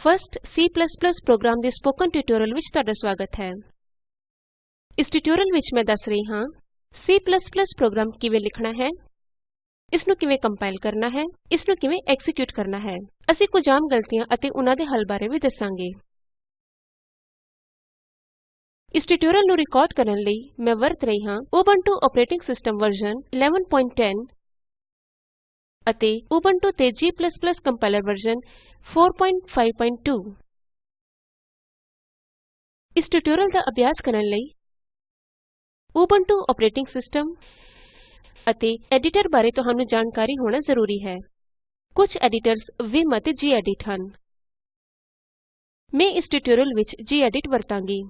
First C program ਦੇ spoken tutorial ਵਿੱਚ ਤੁਹਾਡਾ ਸਵਾਗਤ ਹੈ। ਇਸ ਟਿਊਟੋਰੀਅਲ ਵਿੱਚ ਮੈਂ ਦੱਸ ਰਹੀ ਹਾਂ C ਪ੍ਰੋਗਰਾਮ ਕਿਵੇਂ ਲਿਖਣਾ ਹੈ ਇਸ ਨੂੰ ਕਿਵੇਂ ਕੰਪਾਇਲ ਕਰਨਾ ਹੈ ਇਸ ਨੂੰ ਕਿਵੇਂ ਐਕਜ਼ੀਕਿਯੂਟ ਕਰਨਾ ਹੈ। ਅਸੀਂ ਕੁਝ ਆਮ ਗਲਤੀਆਂ ਅਤੇ ਉਨਾਂ ਦੇ ਹੱਲ ਬਾਰੇ ਵੀ ਦੱਸਾਂਗੇ। ਇਸ ਟਿਊਟੋਰੀਅਲ ਨੂੰ ਰਿਕਾਰਡ ਕਰਨ ਲਈ ਮੈਂ ਵਰਤ ਰਹੀ ਹਾਂ ਉਬੰਟੂ ਆਪਰੇਟਿੰਗ ਸਿਸਟਮ ਵਰਜ਼ਨ 1110 ਅਤੇ ਉਬੰਟੂ ਤੇ G ਕੰਪਾਇਲਰ ਵਰਜ਼ਨ 452 ਇਸ ਟਿਊਟੋਰੀਅਲ ਦਾ ਅਭਿਆਸ ਕਰਨ ਲਈ ਉਬੰਟੂ ਆਪਰੇਟਿੰਗ ਸਿਸਟਮ ਅਤੇ ਐਡੀਟਰ ਬਾਰੇ ਤੁਹਾਨੂੰ ਜਾਣਕਾਰੀ ਹੋਣਾ ਜ਼ਰੂਰੀ ਹੈ। ਕੁਝ ਐਡੀਟਰਜ਼ ਵਿਮ ਅਤੇ ਜੀਐਡਿਟ ਹਨ। ਮੈਂ ਇਸ ਟਿਊਟੋਰੀਅਲ ਵਿੱਚ ਜੀਐਡਿਟ ਵਰਤਾਂਗੀ।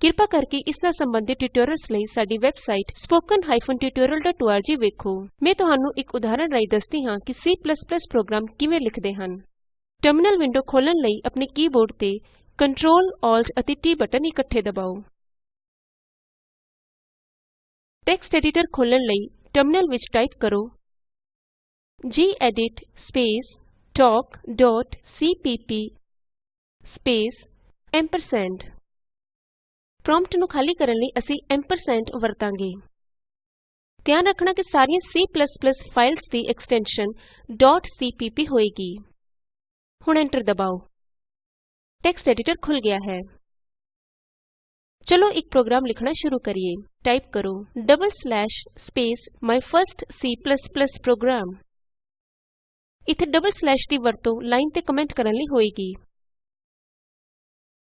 ਕਿਰਪਾ ਕਰਕੇ ਇਸ ਨਾਲ ਸੰਬੰਧਿਤ ਟਿਊਟੋਰਿਅਲਸ ਲਈ ਸਾਡੀ ਵੈਬਸਾਈਟ spoken tutorialorg ਵੇਖੋ। ਮੈਂ ਤੁਹਾਨੂੰ ਇੱਕ ਉਦਾਹਰਣ ਰਾਹੀਂ ਦੱਸਦੀ ਹਾਂ ਕਿ C ਪ੍ਰੋਗਰਾਮ ਕਿਵੇਂ ਲਿਖਦੇ ਹਨ। ਟਰਮਿਨਲ ਵਿੰਡੋ ਖੋਲ੍ਹਣ ਲਈ ਆਪਣੇ ਕੀ ਬੋਰਡ ਤੇ Ctrl Alt ਅਤੇ T ਬਟਨ ਇਕੱਠੇ ਦਬਾਓ। ਟੈਕਸਟ ਐਡੀਟਰ ਖੋਲ੍ਹਣ ਲਈ ਟਰਮਿਨਲ ਵਿੱਚ ਟਾਈਪ ਕਰੋ gedit space talk dot CPP space ampersand prompt ਨੂੰ ਖਾਲੀ ਕਰਨ ਲਈ ਅਸੀਂ ਐਂਪਰਸੈਂਡ ਵਰਤਾਂਗੇ। ਧਿਆਨ ਰੱਖਣਾ ਕਿ ਸਾਰੀਆਂ C ਫਾਈਲਜ਼ ਦੀ ਐਕਸਟੈਨਸ਼ਨ cpp ਹੋਏਗੀ। ਹੁਣ ਐਂਟਰ ਦਬਾਓ। ਟੈਕਸਟ ਐਡੀਟਰ ਖੁੱਲ੍ ਗਿਆ ਹੈ। ਚਲੋ ਇੱਕ ਪ੍ਰੋਗਰਾਮ ਲਿਖਣਾ ਸ਼ੁਰੂ ਕਰੀਏ। ਟਾਈਪ ਕਰੋ double slash space my first C program ਇੱਥੇ ਡਬਲ ਸਲੈਸ਼ ਦੀ ਵਰਤੋਂ ਲਾਈਨ ਤੇ ਕਮੈਂਟ ਕਰਨ ਲਈ ਹੋਏਗੀ।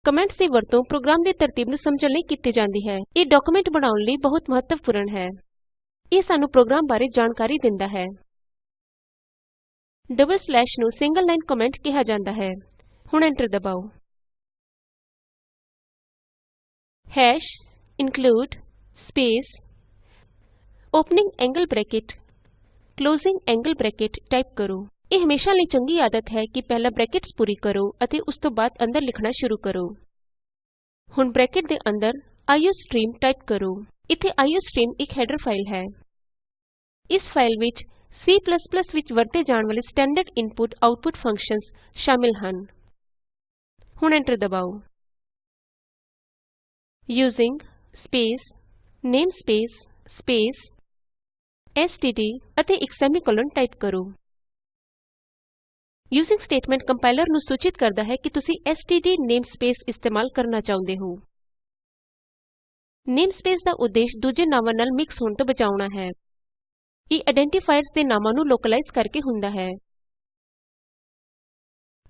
ਕਮੈਂਟਸ ਦੀ ਵਰਤੋਂ ਪ੍ਰੋਗਰਾਮ ਦੀ ਤਰਤੀਬ ਨੂੰ ਸਮਝਣ ਲਈ ਕੀਤੀ ਜਾਂਦੀ ਹੈ। ਇਹ ਡਾਕੂਮੈਂਟ ਬਣਾਉਣ ਲਈ ਬਹੁਤ ਮਹੱਤਵਪੂਰਣ ਹੈ। ਇਹ ਸਾਨੂੰ ਪ੍ਰੋਗਰਾਮ ਬਾਰੇ ਜਾਣਕਾਰੀ ਦਿੰਦਾ ਹੈ। ਡਬਲ ਸਲੈਸ਼ ਨੂੰ ਸਿੰਗਲ ਲਾਈਨ ਕਮੈਂਟ ਕਿਹਾ ਜਾਂਦਾ ਹੈ। ਹੁਣ ਐਂਟਰ ਦਬਾਓ। Hash include space, opening angle bracket, closing angle bracket type ਕਰੋ। ਇਹ ਹਮੇਸ਼ਾ ਲਈ ਚੰਗੀ ਆਦਤ ਹੈ ਕਿ ਪਹਿਲਾਂ ਬਰੈਕਟਸ ਪੂਰੀ ਕਰੋ ਅਤੇ ਉਸ ਤੋਂ ਬਾਅਦ ਅੰਦਰ ਲਿਖਣਾ ਸ਼ੁਰੂ ਕਰੋ। ਹੁਣ ਬ੍ਰੈਕਟ ਦੇ ਅੰਦਰ ਆਈਓਸਟ੍ਰੀਮ ਟਾਈਪ ਕਰੋ। ਇੱਥੇ ਆਈਓਸਟ੍ਰੀਮ ਇੱਕ ਹੈਡਰ ਫਾਈਲ ਹੈ। ਇਸ ਫਾਈਲ ਵਿੱਚ C ਵਿੱਚ ਵਰਤੇ ਜਾਣ ਵਾਲੇ ਸਟੈਂਡਰਡ ਇਨਪੁਟ ਆਉਟਪੁਟ ਫੰਕਸ਼ਨਸ ਸ਼ਾਮਿਲ ਹਨ। ਹੁਣ ਐਂਟਰ ਦਬਾਓ। Using space, namespace, space, STD ਅਤੇ ਇੱਕ ਸੈਮੀਕੋਲਨ ਟਾਈਪ ਕਰੋ। ਯੂਜ਼ਿੰਗ ਸਟੇਟਮੈਂਟ ਕੰਪਾਇਲਰ ਨੂੰ ਸੂਚਿਤ ਕਰਦਾ ਹੈ ਕਿ ਤੁਸੀਂ ਐਸਟੀਡੀ ਨੇਮਸਪੇਸ ਇਸਤੇਮਾਲ ਕਰਨਾ ਚਾਹੁੰਦੇ ਹੋ। ਨੇਮਸਪੇਸ ਦਾ ਉਦੇਸ਼ ਦੂਜੇ ਨਾਵਾਂ ਨਾਲ ਮਿਕਸ ਹੋਣ ਤੋਂ ਬਚਾਉਣਾ ਹੈ। ਇਹ ਆਈਡੈਂਟੀਫਾਇਰਸ ਦੇ ਨਾਮਾਂ ਨੂੰ ਲੋਕਲਾਈਜ਼ ਕਰਕੇ ਹੁੰਦਾ ਹੈ।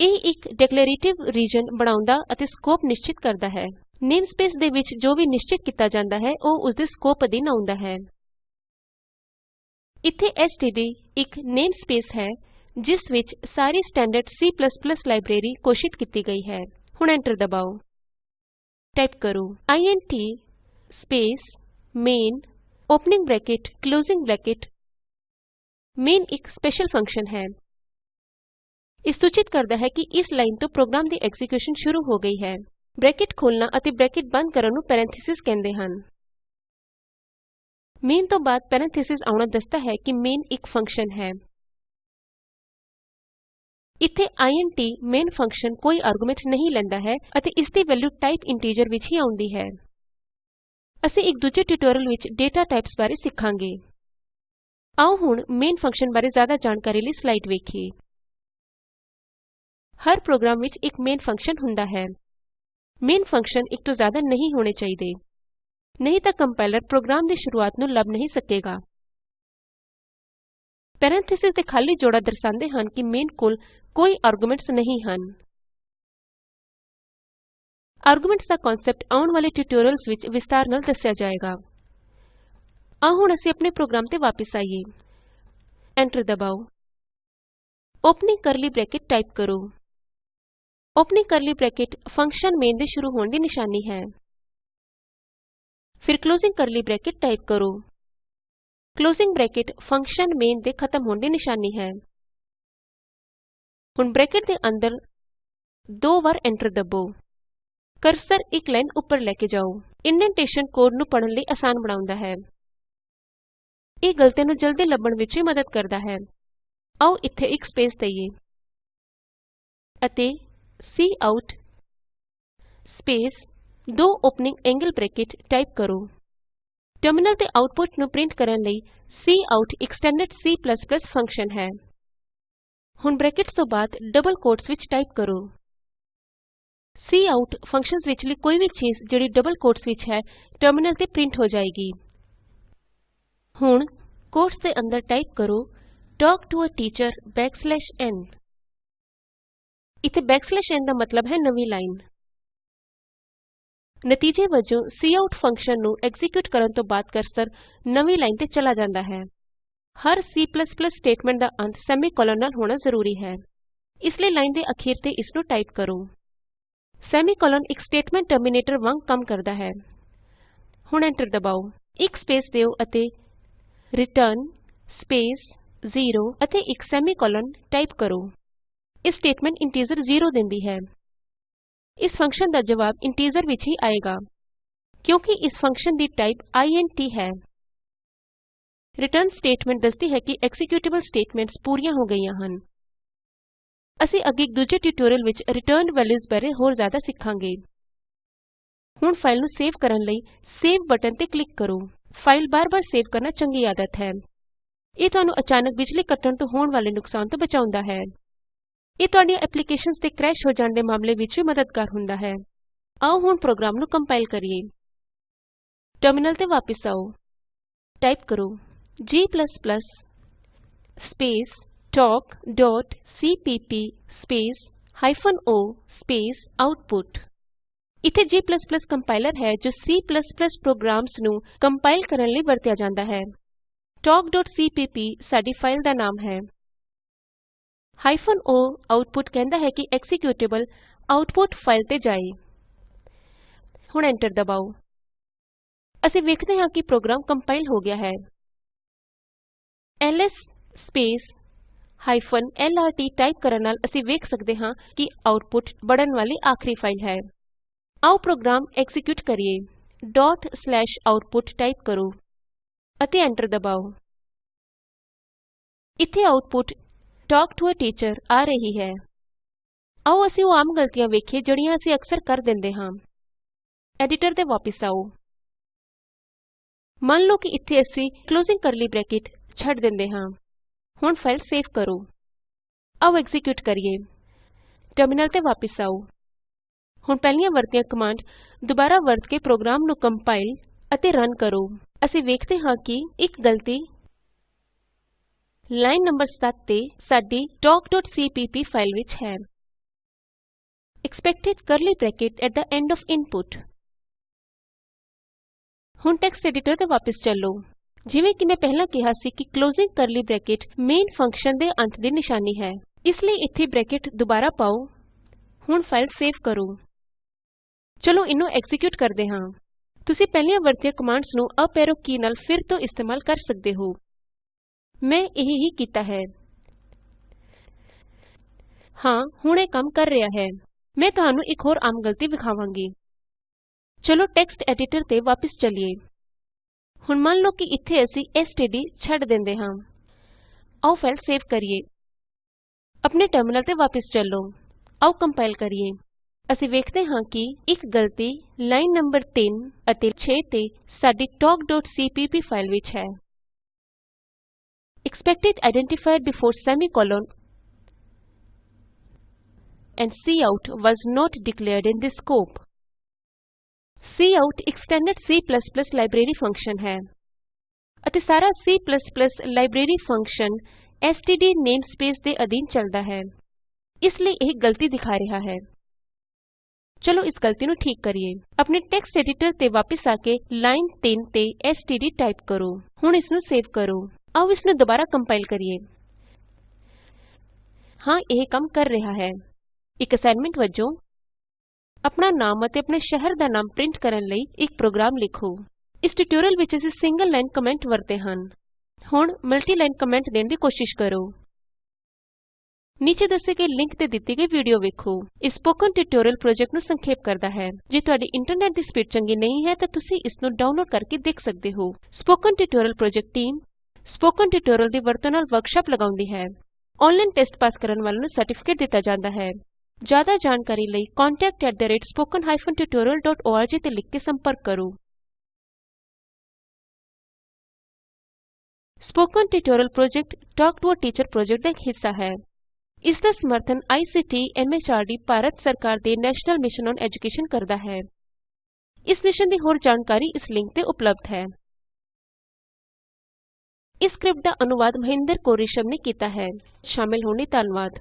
ਇਹ ਇੱਕ ਡਿਕਲੇਅਰਏਟਿਵ ਰੀਜਨ ਬਣਾਉਂਦਾ ਅਤੇ ਸਕੋਪ ਨਿਸ਼ਚਿਤ ਕਰਦਾ ਹੈ। ਨੇਮਸਪੇਸ ਦੇ ਵਿੱਚ ਜੋ ਵੀ ਨਿਸ਼ਚਿਤ ਕੀਤਾ ਜਾਂਦਾ ਹੈ, ਉਹ ਉਸਦੇ ਸਕੋਪ ਅਧੀਨ ਆਉਂਦਾ ਹੈ। ਇੱਥੇ ਐਸਟੀਡੀ ਇੱਕ ਨੇਮਸਪੇਸ ਹੈ। ਜਿਸ ਵਿੱਚ ਸਾਰੀ ਸਟੈਂਡਰਡ C ਲਾਇਬ੍ਰੇਰੀ ਘੋਸ਼ਿਤ ਕੀਤੀ ਗਈ ਹੈ। ਹੁਣ ਐਂਟਰ ਦਬਾਓ। ਟਾਈਪ ਕਰੋ int space main opening bracket closing bracket. Main ਇੱਕ ਸਪੈਸ਼ਲ ਫੰਕਸ਼ਨ ਹੈ। ਇਹ ਸੂਚਿਤ ਕਰਦਾ ਹੈ ਕਿ ਇਸ ਲਾਈਨ ਤੋਂ ਪ੍ਰੋਗਰਾਮ ਦੀ ਐਕਜ਼ੀਕਿਯੂਸ਼ਨ ਸ਼ੁਰੂ ਹੋ ਗਈ ਹੈ। ਬ੍ਰੈਕਟ ਖੋਲਣਾ ਅਤੇ ਬ੍ਰੈਕਟ ਬੰਦ ਕਰਨ ਨੂੰ ਪੈਰੇਨਥੀਸਿਜ਼ ਕਹਿੰਦੇ ਹਨ। ਮੇਨ ਤੋਂ ਬਾਅਦ ਪੈਰੇਨਥੀਸਿਜ਼ ਆਉਣਾ ਦੱਸਦਾ ਹੈ ਕਿ ਮੇਨ ਇੱਕ ਫੰਕਸ਼ਨ ਹੈ। ਇੱਥੇ ਇੰਟ ਮੇਨ ਫੰਕਸ਼ਨ ਕੋਈ ਆਰਗੁਮੈਨਟ ਨਹੀਂ ਲੈਂਦਾ ਹੈ ਅਤੇ ਇਸ ਦੀ ਵੈਲਯੂ ਟਾਈਪ ਇੰਟੀਜਰ ਵਿੱਚ ਹੀ ਆਉਂਦੀ ਹੈ। ਅਸੀਂ ਇੱਕ ਦੂਜੇ ਟਿਊਟੋਰੀਅਲ ਵਿੱਚ ਡੇਟਾ ਟਾਈਪਸ ਬਾਰੇ ਸਿੱਖਾਂਗੇ। ਆਓ ਹੁਣ ਮੇਨ ਫੰਕਸ਼ਨ ਬਾਰੇ ਜ਼ਿਆਦਾ ਜਾਣਕਾਰੀ ਲਈ ਸਲਾਈਡ ਵੇਖੀਏ। ਹਰ ਪ੍ਰੋਗਰਾਮ ਵਿੱਚ ਇੱਕ ਮੇਨ ਫੰਕਸ਼ਨ ਹੁੰਦਾ ਹੈ। ਮੇਨ ਫੰਕਸ਼ਨ ਇੱਕ ਤੋਂ ਜ਼ਿਆਦਾ ਨਹੀਂ ਹੋਣੇ ਚਾਹੀਦੇ। ਨਹੀਂ ਤਾਂ ਕੰਪਾਇਲਰ ਪ੍ਰੋਗਰਾਮ ਦੀ ਸ਼ੁਰੂਆਤ ਨੂੰ ਲੱਭ ਨਹੀਂ ਸਕੇਗਾ। ਪੈਰੇਨਥੀਸਿਜ਼ ਦੇ ਖਾਲੀ ਜੋੜਾ ਦਰਸਾਂਦੇ ਹਨ ਕਿ ਮੇਨ ਕੋਲ ਕੋਈ ਆਰਗੁਮੈਨਟਸ ਨਹੀਂ ਹਨ। ਆਰਗੁਮੈਨਟਸ ਦਾ ਕਨਸੈਪਟ ਆਉਣ ਵਾਲੇ ਟਿਊਟੋਰਿਅਲਸ ਵਿੱਚ ਵਿਸਤਾਰ ਨਾਲ ਦੱਸਿਆ ਜਾਏਗਾ। ਆਓ ਹੁਣ ਅਸੀਂ ਆਪਣੇ ਪ੍ਰੋਗਰਾਮ ਤੇ ਵਾਪਸ ਆਈਏ। ਐਂਟਰ ਦਬਾਓ। ਓਪਨਿੰਗ ਕਰਲੀ ਬ੍ਰੈਕਟ ਟਾਈਪ ਕਰੋ। Opening curly bracket function main ਦੇ ਸ਼ੁਰੂ ਹੋਣ ਦੀ ਨਿਸ਼ਾਨੀ ਹੈ। ਫਿਰ ਕਲੋਜ਼ਿੰਗ ਕਰਲੀ ਬ੍ਰੈਕਟ ਟਾਈਪ ਕਰੋ। ਕਲੋਜ਼ਿੰਗ ਬ੍ਰੈਕਟ ਫੰਕਸ਼ਨ ਮੇਨ ਦੇ ਖਤਮ ਹੋਣ ਦੀ ਨਿਸ਼ਾਨੀ ਹੈ। ਹੁਣ ਬ੍ਰੈਕਟ ਦੇ ਅੰਦਰ ਦੋ ਵਾਰ ਐਂਟਰ ਦਬੋ। ਕਰਸਰ ਇੱਕ ਲਾਈਨ ਉੱਪਰ ਲੈ ਕੇ ਜਾਓ। ਇੰਡੈਂਟੇਸ਼ਨ ਕੋਡ ਨੂੰ ਪੜ੍ਹਨ ਲਈ ਆਸਾਨ ਬਣਾਉਂਦਾ ਹੈ। ਇਹ ਗਲਤੀਆਂ ਨੂੰ ਜਲਦੀ ਲੱਭਣ ਵਿੱਚ ਵੀ ਮਦਦ ਕਰਦਾ ਹੈ। ਆਓ ਇੱਥੇ ਇੱਕ ਸਪੇਸ ਦਈਏ ਅਤੇ ਕਾਉਟ ਸਪੇਸ ਦੋ ਓਪਨਿੰਗ ਐਂਗਲ ਬ੍ਰੈਕਟ ਟਾਈਪ ਕਰੋ। ਟਰਮਿਨਲ ਤੇ ਆਉਟਪੁਟ ਨੂੰ ਪਰਿੰਟ ਕਰਨ ਲਈ ਕਾਉਟ ਇਕ ਸਟੈਂਡਰਡ C ਫੰਕਸ਼ਨ ਹੈ। ਹੁਣ ਬਰੈਕਟਸ ਤੋਂ ਬਾਅਦ ਡਬਲ ਕੋਟਸ ਵਿਚ ਟਾਈਪ ਕਰੋ। ਕਾਉਟ ਫੰਕਸ਼ਨਸ ਵਿਚਲੀ ਕੋਈ ਵੀ ਚੀਜ ਜਿਹੜੀ ਡਬਲ ਕੋਟਸ ਵਿਚ ਹੈ, ਟਰਮਿਨਲ ਤੇ ਪ੍ਰਿੰਟ ਹੋ ਜਾਏਗੀ। ਹੁਣ ਕੋਟਸ ਦੇ ਅੰਦਰ ਟਾਈਪ ਕਰੋ talk to a teacher n ਇਥੇ n ਦਾ ਮਤਲਬ ਹੈ ਨਵੀਂ ਲਾਈਨ। ਨਤੀਜੇ ਵਜੋਂ ਕਾਉਟ ਫੰਕਸ਼ਨ ਨੂੰ ਐਕਜ਼ੀਕਿਯੂਟ ਕਰਨ ਤੋਂ ਬਾਅਦ ਕਰਸਰ ਨਵੀਂ ਲਾਈਨ ਤੇ ਚਲਾ ਜਾਂਦਾ ਹੈ। ਹਰ C ਸਟੇਟਮੈਂਟ ਦਾ ਅੰਤ ਸੈਮੀਕੋਲਨ ਨਾਲ ਹੋਣਾ ਜ਼ਰੂਰੀ ਹੈ। ਇਸ ਲਈ ਲਾਈਨ ਦੇ ਅਖੀਰ ਤੇ ਇਸਨੂੰ ਟਾਈਪ ਕਰੋ। ਸੈਮੀਕੋਲਨ ਇਕ ਸਟੇਟਮੈਂਟ ਟਰਮੀਨੇਟਰ ਵਾਂਗ ਕੰਮ ਕਰਦਾ ਹੈ। ਹੁਣ ਐਂਟਰ ਦਬਾਉ ਇਕ ਸਪੇਸ ਦਿਉ ਅਤੇ ਰਿਟਰਨ ਸਪੇਸ 0 ਅਤੇ ਇਕ ਸੈਮੀਕੋਲਨ ਟਾਈਪ ਕਰੋ। ਇਹ ਸਟੇਟਮੈਂਟ ਇੰਟੀਜ਼ਰ ਜ਼ੀਰੋ ਦਿੰਦੀ ਹੈ। ਇਸ ਫੰਕਸ਼ਨ ਦਾ ਜਵਾਬ ਇੰਟੀਜ਼ਰ ਵਿਚ ਹੀ ਆਏਗਾ, ਕਿਉਂਕਿ ਇਸ ਫੰਕਸ਼ਨ ਦੀ ਟਾਈਪ ਇੰਟ ਹੈ। ਰਿਟਰਨ ਸਟੇਟਮੈਂਟ ਦੱਸਦੀ ਹੈ ਕਿ ਐਕਜ਼ੀਕਿਯੂਟੇਬਲ ਸਟੇਟਮੈਂਟਸ ਪੂਰੀਆਂ ਹੋ ਗਈਆਂ ਹਨ। ਅਸੀਂ ਅੱਗੇ ਦੂਜੇ ਟਿਯੂਟੋਰਿਅਲ ਵਿਚ ਰਿਟਰਨਡ ਵੈਲਯੂਜ਼ ਬਾਰੇ ਹੋਰ ਜ਼ਿਆਦਾ ਸਿੱਖਾਂਗੇ। ਹੁਣ ਫਾਈਲ ਨੂੰ ਸੇਵ ਕਰਨ ਲਈ ਸੇਵ ਬਟਨ ਤੇ ਕਲਿਕ ਕਰੋ। ਫਾਈਲ ਬਾਰ-ਬਾਰ ਸੇਵ ਕਰਨਾ ਚੰਗੀ ਆਦਤ ਹੈ। ਇਹ ਤੁਹਾਨੂੰ ਅਚਾਨਕ ਬਿਜਲੀ ਕੱਟਣ ਤੋਂ ਹੋਣ ਵਾਲੇ ਨੁਕਸਾਨ ਤੋਂ ਬਚਾਉਂਦਾ ਹੈ। ਇਹ ਤੁਹਾਡੀਆਂ ਐਪਲੀਕੇਸ਼ਨਸ ਦੇ ਕ੍ਰੈਸ਼ ਹੋ ਜਾਣ ਦੇ ਮਾਮਲੇ ਵਿੱਚ ਵੀ ਮਦਦਗਾਰ ਹੁੰਦਾ ਹੈ। ਆਓ ਹੁਣ ਪ੍ਰੋਗਰਾਮ ਨੂੰ ਕੰਪਾਇਲ ਕਰੀਏ। ਟਰਮਿਨਲ ਤੇ ਵਾਪਸ ਆਉ ਟਾਈਪ ਕਰੋ g space talkਸੀਪੀਪੀ space hyphen o space output ਇਥੇ g ਕੰਪਾਇਲਰ ਹੈ ਜੋ C ਪ੍ਰੋਗਰਾਮਸ ਨੂੰ ਕੰਪਾਇਲ ਕਰਨ ਲਈ ਵਰਤਿਆ ਜਾਂਦਾ ਹੈ। talkਸੀਪੀਪੀ ਸਾਡੀ ਫਾਈਲ ਦਾ ਨਾਮ ਹੈ। O ਆਉਟਪੁੱਟ ਕਹਿੰਦਾ ਹੈ ਕਿ ਐਕਜ਼ੀਕਿਯੂਟੇਬਲ ਆਉਟਪੁੱਟ ਫਾਈਲ ਤੇ ਜਾਏ। ਹੁਣ ਐਂਟਰ ਦਬਾਉ ਅਸੀਂ ਵੇਖਦੇ ਹਾਂ ਕਿ ਪ੍ਰੋਗਰਾਮ ਕੰਪਾਇਲ ਹੋ ਗਿਆ ਹੈ। ਐਲਐਸ ਸਪੇਸ lrt ਟਾਈਪ ਕਰਨ ਨਾਲ ਅਸੀਂ ਵੇਖ ਸਕਦੇ ਹਾਂ ਕਿ ਆਉਟਪੁਟ ਬੜਨ ਵਾਲੀ ਆਖਰੀ ਫਾਈਲ ਹੈ। ਆਓ ਪ੍ਰੋਗਰਾਮ ਐਕਜ਼ੀਕਿਯੂਟ ਕਰੀਏ। output ਟਾਈਪ ਕਰੋ ਅਤੇ ਐਂਟਰ ਦਬਾਓ। ਇੱਥੇ output talk to a teacher ਆ ਰਹੀ ਹੈ। ਆਉ ਅਸੀਂ ਉਹ ਆਮ ਗਲਤੀਆਂ ਵੇਖੀਏ ਜਿਹੜੀਆਂ ਅਸੀਂ ਅਕਸਰ ਕਰ ਦਿੰਦੇ ਹਾਂ। ਐਡੀਟਰ ਤੇ ਵਾਪਸ ਆਉ ਮੰਨ ਲਓ ਕਿ ਇਥੇ ਅਸੀਂ ਕਲੋਜ਼ਿੰਗ ਕਰਲੀ ਬ੍ਰੈਕਟ ਛੱਡ ਦਿੰਦੇ ਹਾਂ। ਹੁਣ ਫਾਈਲ ਸੇਵ ਕਰੋ। ਆਓ ਐਕਜ਼ੀਕਿਯੂਟ ਕਰੀਏ। ਟਰਮਿਨਲ ਤੇ ਵਾਪਸ ਆਓ। ਹੁਣ ਪਹਿਲੀਆਂ ਵਰਤੀਆਂ ਕਮਾਂਡ ਦੁਬਾਰਾ ਵਰਤ ਕੇ ਪ੍ਰੋਗਰਾਮ ਨੂੰ ਕੰਪਾਇਲ ਅਤੇ ਰਨ ਕਰੋ। ਅਸੀਂ ਵੇਖਦੇ ਹਾਂ ਕਿ ਇੱਕ ਗਲਤੀ ਲਾਈਨ ਨੰਬਰ 7 ਤੇ ਸਾਡੀ talkਸੀਪੀਪੀ ਫਾਈਲ ਵਿੱਚ ਹੈ। Expected curly bracket at the end O F input. ਹੁਣ ਟੈਕਸਟ ਐਡੀਟਰ ਤੇ ਵਾਪਸ ਚਲੋ। ਜਿਵੇਂ ਕਿ ਮੈਂ ਪਹਿਲਾਂ ਕਿਹਾ ਸੀ ਕਿ closing curly bracket main function ਦੇ ਅੰਤ ਦੀ ਨਿਸ਼ਾਨੀ ਹੈ। ਇਸ ਲਈ ਇੱਥੇ ਬ੍ਰੈਕਟ ਦੁਬਾਰਾ ਪਾਓ। ਹੁਣ ਫਾਈਲ ਸੇਵ ਕਰੋ। ਚਲੋ ਇਹਨੂੰ ਐਕਜ਼ੀਕਿਯੂਟ ਕਰਦੇ ਹਾਂ। ਤੁਸੀਂ ਪਹਿਲਾਂ ਵਰਤੀਆਂ ਕਮਾਂਡਸ ਨੂੰ ਅਪ ਐਰੋ ਕੀ ਨਾਲ ਫਿਰ ਤੋਂ ਇਸਤੇਮਾਲ ਕਰ ਸਕਦੇ ਹੋ। ਮੈਂ ਇਹ ਹੀ ਕੀਤਾ ਹੈ। ਹਾਂ, ਹੁਣ ਇਹ ਕੰਮ ਕਰ ਰਿਹਾ ਹੈ। ਮੈਂ ਤੁਹਾਨੂੰ ਇੱਕ ਹੋਰ ਆਮ ਗਲਤੀ ਵਿਖਾਵਾਂਗੀ। ਚਲੋ ਟੈਕਸਟ ਐਡੀਟਰ ਤੇ ਵਾਪਸ ਚਲੀਏ। ਹੁਣ ਮੰਨ ਲਓ ਕਿ ਇੱਥੇ ਅਸੀਂ ਐਸਟੀਡੀ ਛੱਡ ਦਿੰਦੇ ਹਾਂ। ਆਓ ਫਾਈਲ ਸੇਵ ਕਰੀਏ। ਆਪਣੇ ਟਰਮਿਨਲ ਤੇ ਵਾਪਸ ਚੱਲੋ। ਆਓ ਕੰਪਾਇਲ ਕਰੀਏ। ਅਸੀਂ ਵੇਖਦੇ ਹਾਂ ਕਿ ਇੱਕ ਗਲਤੀ ਲਾਈਨ ਨੰਬਰ 3 ਅਤੇ 6 ਤੇ ਸਾਡੀ talkਸੀਪੀਪੀ ਫਾਈਲ ਵਿੱਚ ਹੈ। Expected identifier before semicolon and cout was not declared in this scope. Cout ਇੱਕ ਸਟੈਂਡਰਡ C ਲਾਇਬ੍ਰੇਰੀ ਫੰਕਸ਼ਨ ਹੈ ਅਤੇ ਸਾਰਾ C library function STD namespace ਦੇ ਅਧੀਨ ਚੱਲਦਾ ਹੈ ਇਸ ਲਈ ਇਹ ਗਲਤੀ ਦਿਖਾ ਰਿਹਾ ਹੈ ਚਲੋ ਇਸ ਗਲਤੀ ਨੂੰ ਠੀਕ ਕਰੀਏ ਆਪਣੇ ਟੈਕਸਟ ਐਡੀਟਰ ਤੇ ਵਾਪਸ ਆ ਕੇ ਲਾਈਨ 3 ਤੇ ਐਸਟੀਡੀ ਟਾਈਪ ਕਰੋ ਹੁਣ ਇਸ ਨੂੰ ਸੇਵ ਕਰੋ ਆਓ ਇਸ ਨੂੰ ਦੁਬਾਰਾ ਕੰਪਾਇਲ ਹਾਂ, ਇਹ ਕੰਮ ਕਰ ਰਿਹਾ ਹੈ। ਇੱਕ ਅਸਾਈਨਮੈਂਟ ਵਜੋਂ ਆਪਣਾ ਨਾਮ ਅਤੇ ਆਪਣੇ ਸ਼ਹਿਰ ਦਾ ਨਾਮ ਪ੍ਰਿੰਟ ਕਰਨ ਲਈ ਇੱਕ ਪ੍ਰੋਗਰਾਮ ਲਿਖੋ। ਇਸ ਟਿਊਟੋਰੀਅਲ ਵਿੱਚ ਅਸੀਂ ਸਿੰਗਲ ਲਾਈਨ ਕਮੈਂਟ ਵਰਤੇ ਹਨ। ਹੁਣ ਮਲਟੀ ਲਾਈਨ ਕਮੈਂਟ ਦੇਣ ਦੀ ਕੋਸ਼ਿਸ਼ ਕਰੋ। ਨੀਚੇ ਦੱਸੇ ਗਏ ਲਿੰਕ ਤੇ ਦਿੱਤੀ ਗਈ ਵੀਡੀਓ ਵੇਖੋ। ਇਹ ਸਪੋਕਨ ਟਿਊਟੋਰੀਅਲ ਪ੍ਰੋਜੈਕਟ ਨੂੰ ਸੰਖੇਪ ਕਰਦਾ ਹੈ। ਜੇ ਤੁਹਾਡੀ ਇੰਟਰਨੈਟ ਦੀ ਸਪੀਡ ਚੰਗੀ ਨਹੀਂ ਹੈ ਤਾਂ ਤੁਸੀਂ ਇਸ ਨੂੰ ਡਾਊਨਲੋਡ ਕਰਕੇ ਦੇਖ ਸਕਦੇ ਹੋ। Spoken tutorial project team spoken tutorial ਦੀ ਵਰਤੋਂ ਨਾਲ ਵਰਕਸ਼ਾਪ ਲਗਾਉਂਦੀ ਹੈ। ਆਨਲਾਈਨ ਟੈਸਟ ਪਾਸ ਕਰਨ ਵਾਲਿਆਂ ਨੂੰ ਸਰਟੀਫਿਕੇਟ ਦਿੱਤਾ ਜਾਂਦਾ ਹੈ। ਜ਼ਿਆਦਾ ਜਾਣਕਾਰੀ ਲਈ contactspoken tutorialorg ਤੇ ਲਿਖ ਕੇ ਸੰਪਰਕ ਕਰੋ। Spoken tutorial project talk to a teacher project ਦਾ ਇਕ ਹਿੱਸਾ ਹੈ। ਇਸ ਦਾ ਸਮਰਥਨ ਆਈਸੀਟੀ ਐਮਐਚਆਰਡੀ ਭਾਰਤ ਸਰਕਾਰ ਦੇ ਨੈਸ਼ਨਲ ਮਿਸ਼ਨ ਔਨ ਐਜੂਕੇਸ਼ਨ ਕਰਦਾ ਹੈ। ਇਸ ਮਿਸ਼ਨ ਦੀ ਹੋਰ ਜਾਣਕਾਰੀ ਇਸ ਲਿੰਕ ਤੇ ਉਪਲੱਭਦ ਹੈ। ਇਸ ਸਕਰਿਪਟ ਦਾ ਅਨੁਵਾਦ ਮਹਿੰਦਰ ਕੋਰੀਸ਼ਮ ਨੇ ਕੀਤਾ ਹੈ। ਸ਼ਾਮਿਲ ਹੋਣ ਲਈ ਧੰਨਵਾਦ।